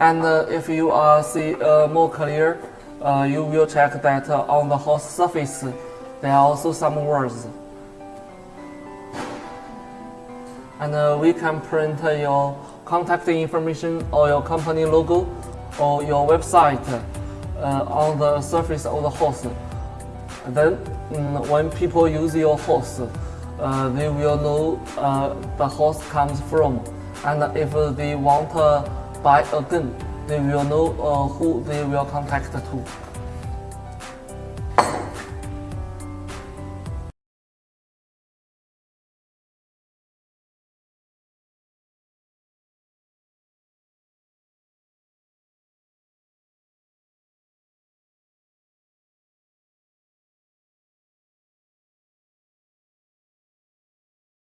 And uh, if you are see uh, more clear, uh, you will check that uh, on the host surface there are also some words. And uh, we can print your contact information or your company logo or your website uh, on the surface of the host. Then mm, when people use your host, uh, they will know uh, the host comes from. And if they want buy again, they will know uh, who they will contact to.